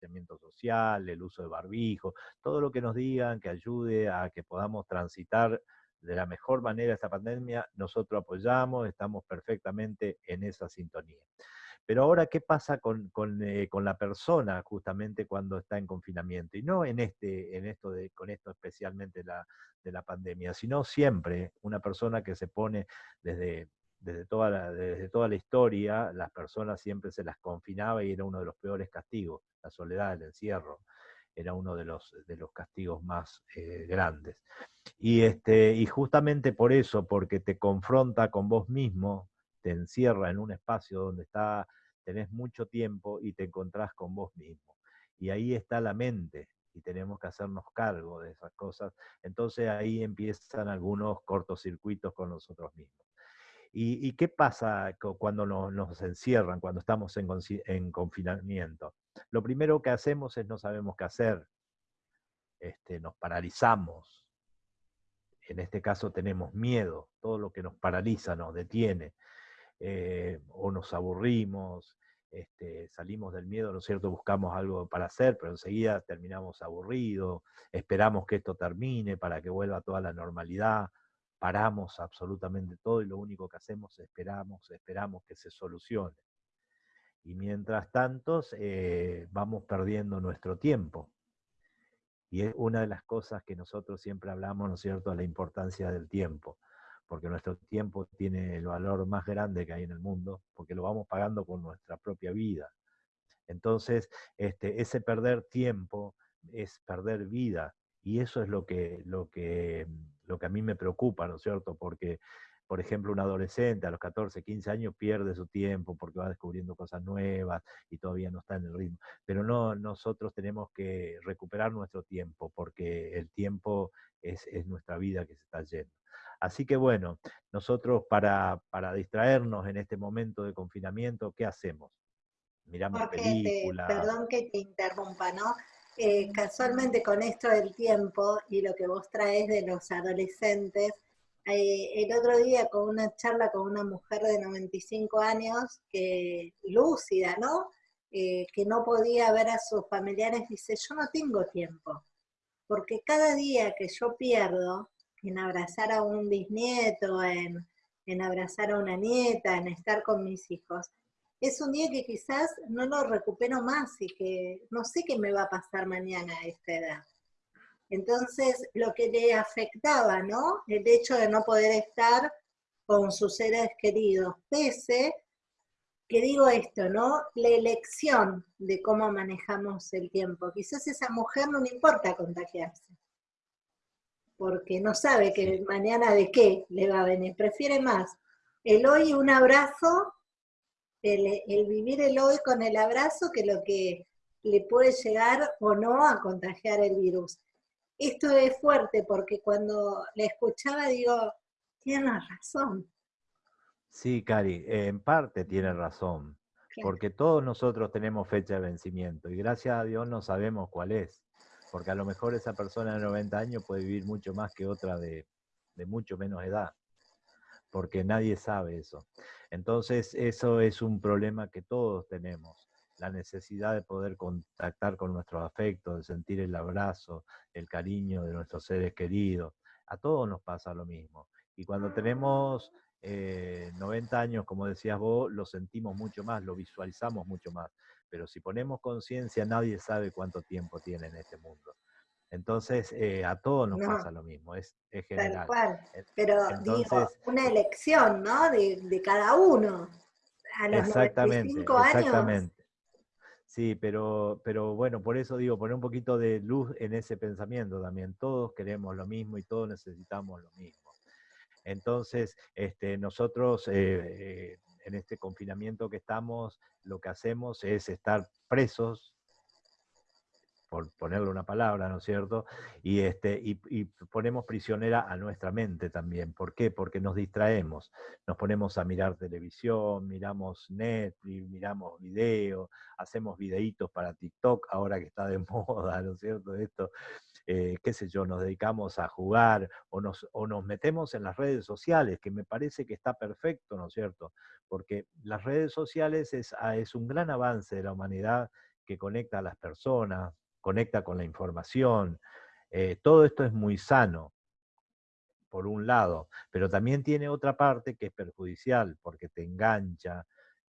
distanciamiento social, el uso de barbijo, todo lo que nos digan que ayude a que podamos transitar de la mejor manera esta pandemia, nosotros apoyamos, estamos perfectamente en esa sintonía. Pero ahora, ¿qué pasa con, eh, la persona justamente cuando está en confinamiento? Y no en, este, en esto de, con esto especialmente de la pandemia, sino siempre una persona que se pone desde, desde, toda la, desde toda la historia, las personas siempre se las confinaba y era uno de los peores castigos, la soledad, el encierro era uno de los, de los castigos más eh, grandes. Y, este, y justamente por eso, porque te confronta con vos mismo, te encierra en un espacio donde está, tenés mucho tiempo y te encontrás con vos mismo. Y ahí está la mente, y tenemos que hacernos cargo de esas cosas. Entonces ahí empiezan algunos cortocircuitos con nosotros mismos. ¿Y, qué pasa cuando nos, encierran, cuando estamos en, confinamiento? Lo primero que hacemos es no sabemos qué hacer, este, nos paralizamos. En este caso tenemos miedo, todo lo que nos paraliza nos detiene, eh, o nos aburrimos, este, salimos del miedo, ¿no es cierto? Buscamos algo para hacer, pero enseguida terminamos aburridos, esperamos que esto termine para que vuelva toda la normalidad paramos absolutamente todo y lo único que hacemos es esperamos, esperamos que se solucione. Y mientras tanto eh, vamos perdiendo nuestro tiempo. Y es una de las cosas que nosotros siempre hablamos, ¿no es cierto?, la importancia del tiempo, porque nuestro tiempo tiene el valor más grande que hay en el mundo, porque lo vamos pagando con nuestra propia vida. Entonces, este, ese perder tiempo es perder vida, y eso es lo que, lo que lo que a mí me preocupa, ¿no es cierto? Porque, por ejemplo, un adolescente a los 14, 15 años pierde su tiempo porque va descubriendo cosas nuevas y todavía no está en el ritmo. Pero no, nosotros tenemos que recuperar nuestro tiempo porque el tiempo es, nuestra vida que se está yendo. Así que bueno, nosotros para, para distraernos en este momento de confinamiento, ¿qué hacemos? Miramos películas. perdón que te interrumpa, ¿no? Eh, casualmente con esto del tiempo y lo que vos traes de los adolescentes, eh, el otro día con una charla con una mujer de 95 años, que lúcida, ¿no? Eh, que no podía ver a sus familiares, dice, yo no tengo tiempo, porque cada día que yo pierdo en abrazar a un bisnieto, en, en abrazar a una nieta, en estar con mis hijos, es un día que quizás no lo recupero más y que no sé qué me va a pasar mañana a esta edad. Entonces, lo que le afectaba, ¿no? El hecho de no poder estar con sus seres queridos, pese que digo esto, ¿no? La elección de cómo manejamos el tiempo. Quizás a esa mujer no le importa contagiarse, porque no sabe que mañana de qué le va a venir. Prefiere más el hoy un abrazo el, vivir el hoy con el abrazo que lo que le puede llegar o no a contagiar el virus. Esto es fuerte porque cuando le escuchaba digo, tiene razón. Sí, Cari, en parte tiene razón, porque todos nosotros tenemos fecha de vencimiento y gracias a Dios no sabemos cuál es, porque a lo mejor esa persona de 90 años puede vivir mucho más que otra de mucho menos edad porque nadie sabe eso. Entonces, eso es un problema que todos tenemos, la necesidad de poder contactar con nuestros afectos, de sentir el abrazo, el cariño de nuestros seres queridos. A todos nos pasa lo mismo. Y cuando tenemos 90 eh, años, como decías vos, lo sentimos mucho más, lo visualizamos mucho más. Pero si ponemos conciencia, nadie sabe cuánto tiempo tiene en este mundo. Entonces, eh, a todos nos pasa lo mismo, es, general. Tal cual. Pero digo, una elección, ¿no? De, cada uno. A los exactamente, exactamente. Sí, pero, pero bueno, por eso digo, poner un poquito de luz en ese pensamiento también. Todos queremos lo mismo y todos necesitamos lo mismo. Entonces, este, nosotros eh, eh, en este confinamiento que estamos, lo que hacemos es estar presos por ponerle una palabra, ¿no es cierto? Y, este, y, ponemos prisionera a nuestra mente también. ¿Por qué? Porque nos distraemos. Nos ponemos a mirar televisión, miramos Netflix, miramos videos, hacemos videitos para TikTok, ahora que está de moda, ¿no es cierto? Esto, eh, qué sé yo, nos dedicamos a jugar o nos, o nos metemos en las redes sociales, que me parece que está perfecto, ¿no es cierto? Porque las redes sociales es, ah, es un gran avance de la humanidad que conecta a las personas, conecta con la información. Eh, todo esto es muy sano, por un lado, pero también tiene otra parte que es perjudicial porque te engancha,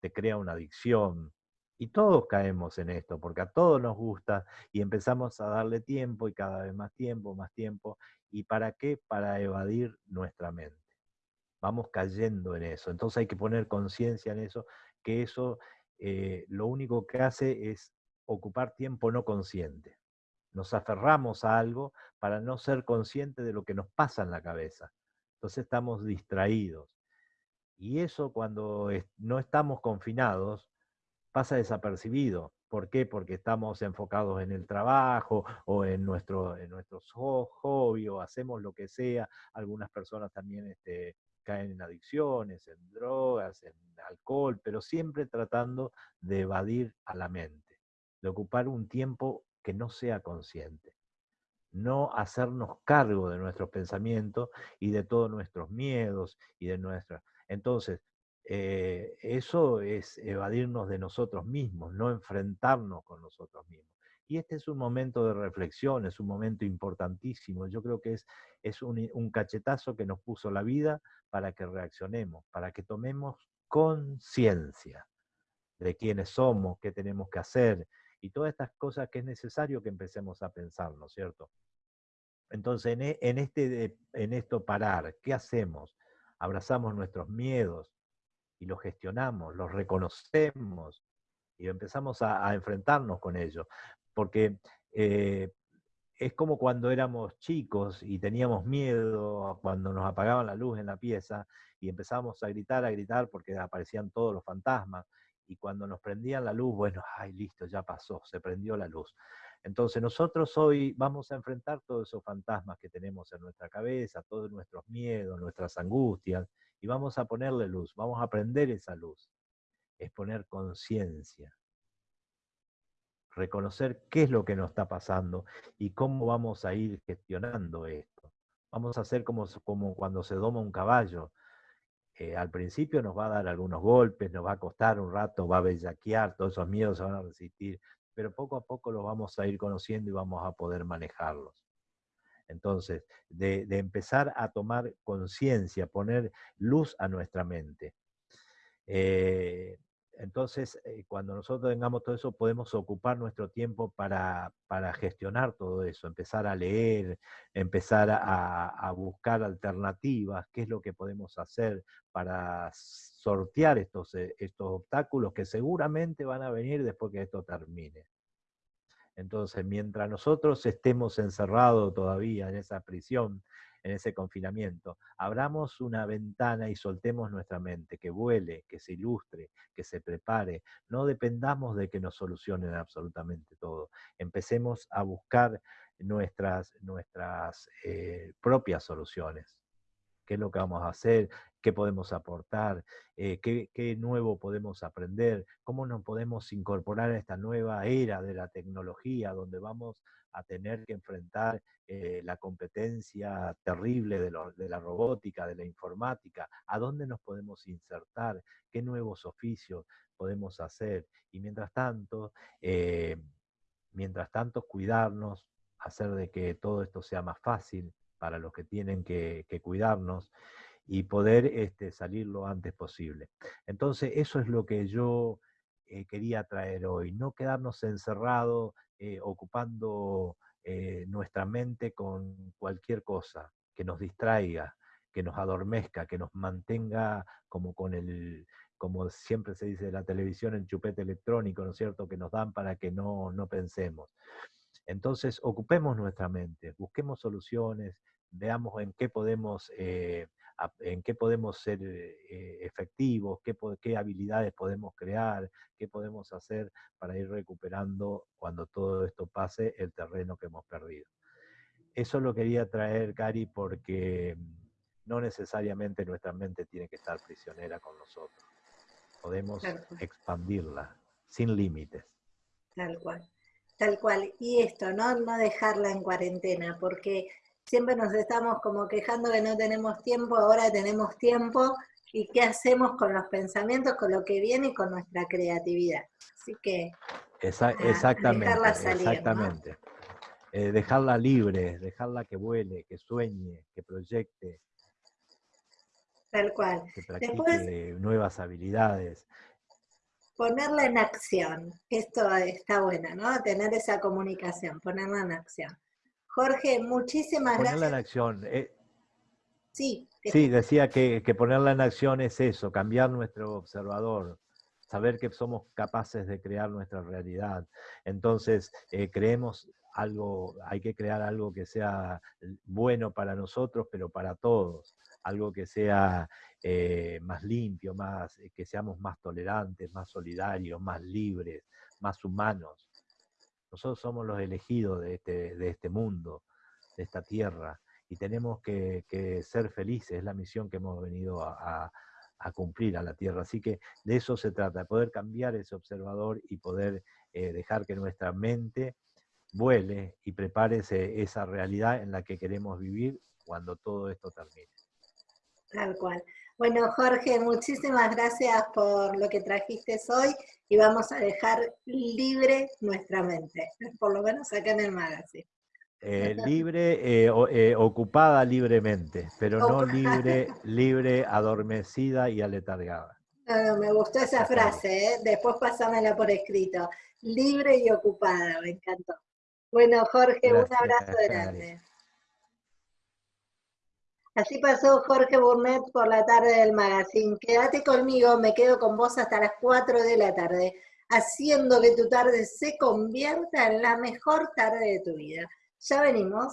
te crea una adicción. Y todos caemos en esto, porque a todos nos gusta y empezamos a darle tiempo y cada vez más tiempo, más tiempo. ¿Y para qué? Para evadir nuestra mente. Vamos cayendo en eso. Entonces hay que poner conciencia en eso, que eso eh, lo único que hace es ocupar tiempo no consciente. Nos aferramos a algo para no ser conscientes de lo que nos pasa en la cabeza. Entonces estamos distraídos. Y eso cuando no estamos confinados pasa desapercibido. ¿Por qué? Porque estamos enfocados en el trabajo o en, nuestro, en nuestros hobbies o hacemos lo que sea. Algunas personas también este, caen en adicciones, en drogas, en alcohol, pero siempre tratando de evadir a la mente, de ocupar un tiempo que no sea consciente. No hacernos cargo de nuestros pensamientos y de todos nuestros miedos y de nuestras... Entonces, eh, eso es evadirnos de nosotros mismos, no enfrentarnos con nosotros mismos. Y este es un momento de reflexión, es un momento importantísimo. Yo creo que es, es un, un cachetazo que nos puso la vida para que reaccionemos, para que tomemos conciencia de quiénes somos, qué tenemos que hacer y todas estas cosas que es necesario que empecemos a pensar, ¿no es cierto? Entonces, en, e, este, en esto parar, ¿qué hacemos? Abrazamos nuestros miedos y los gestionamos, los reconocemos y empezamos a, enfrentarnos con ellos. Porque eh, es como cuando éramos chicos y teníamos miedo cuando nos apagaban la luz en la pieza y empezábamos a gritar, a gritar porque aparecían todos los fantasmas. Y cuando nos prendían la luz, bueno, ay, listo, ya pasó, se prendió la luz. Entonces nosotros hoy vamos a enfrentar todos esos fantasmas que tenemos en nuestra cabeza, todos nuestros miedos, nuestras angustias, y vamos a ponerle luz, vamos a prender esa luz. Es poner conciencia, reconocer qué es lo que nos está pasando y cómo vamos a ir gestionando esto. Vamos a hacer como, como cuando se doma un caballo. Eh, al principio nos va a dar algunos golpes, nos va a costar un rato, va a bellaquear, todos esos miedos se van a resistir, pero poco a poco los vamos a ir conociendo y vamos a poder manejarlos. Entonces, de, empezar a tomar conciencia, poner luz a nuestra mente. Eh, entonces, eh, cuando nosotros tengamos todo eso, podemos ocupar nuestro tiempo para, gestionar todo eso, empezar a leer, empezar a, buscar alternativas, qué es lo que podemos hacer para sortear estos, eh, estos obstáculos que seguramente van a venir después que esto termine. Entonces, mientras nosotros estemos encerrados todavía en esa prisión, en ese confinamiento. Abramos una ventana y soltemos nuestra mente, que vuele, que se ilustre, que se prepare. No dependamos de que nos solucionen absolutamente todo. Empecemos a buscar nuestras, nuestras eh, propias soluciones. ¿Qué es lo que vamos a hacer? ¿Qué podemos aportar? Eh, ¿qué, ¿Qué nuevo podemos aprender? ¿Cómo nos podemos incorporar a esta nueva era de la tecnología donde vamos a tener que enfrentar eh, la competencia terrible de, la robótica, de la informática, a dónde nos podemos insertar, qué nuevos oficios podemos hacer. Y mientras tanto, eh, mientras tanto, cuidarnos, hacer de que todo esto sea más fácil para los que tienen que, cuidarnos y poder este, salir lo antes posible. Entonces, eso es lo que yo eh, quería traer hoy, no quedarnos encerrados eh, ocupando eh, nuestra mente con cualquier cosa que nos distraiga, que nos adormezca, que nos mantenga como con el, como siempre se dice de la televisión, el chupete electrónico, ¿no es cierto?, que nos dan para que no, no pensemos. Entonces, ocupemos nuestra mente, busquemos soluciones, veamos en qué podemos eh, en qué podemos ser eh, efectivos, qué, qué habilidades podemos crear, qué podemos hacer para ir recuperando cuando todo esto pase el terreno que hemos perdido. Eso lo quería traer, Cari, porque no necesariamente nuestra mente tiene que estar prisionera con nosotros. Podemos expandirla sin límites. Tal cual, tal cual. Y esto, ¿no? No dejarla en cuarentena, porque siempre nos estamos como quejando que no tenemos tiempo, ahora tenemos tiempo, y qué hacemos con los pensamientos, con lo que viene y con nuestra creatividad. Así que exactamente, exactamente. Eh, dejarla libre, dejarla que vuele, que sueñe, que proyecte. Tal cual. Que practique nuevas habilidades. Ponerla en acción. Esto está bueno, ¿no? Tener esa comunicación, ponerla en acción. Jorge, muchísimas gracias. Ponerla en acción. Eh, sí. Sí, decía que, que ponerla en acción es eso, cambiar nuestro observador, saber que somos capaces de crear nuestra realidad. Entonces, eh, creemos algo, hay que crear algo que sea bueno para nosotros, pero para todos, algo que sea eh, más limpio, más, que seamos más tolerantes, más solidarios, más libres, más humanos. Nosotros somos los elegidos de este, de este mundo, de esta tierra, y tenemos que, ser felices, es la misión que hemos venido a a cumplir a la Tierra. Así que de eso se trata, de poder cambiar ese observador y poder eh, dejar que nuestra mente vuele y prepare esa realidad en la que queremos vivir cuando todo esto termine. Tal cual. Bueno, Jorge, muchísimas gracias por lo que trajiste hoy y vamos a dejar libre nuestra mente, por lo menos acá en el magazine. Eh, libre, eh, eh, ocupada libremente, pero no libre, libre, adormecida y aletargada. me gustó esa frase, después pásamela por escrito. Libre y ocupada, me encantó. Bueno, Jorge, un abrazo grande. Así pasó Jorge Burnett por la tarde del magazine. Quédate conmigo, me quedo con vos hasta las 4 de la tarde, haciendo que tu tarde se convierta en la mejor tarde de tu vida. Ya venimos.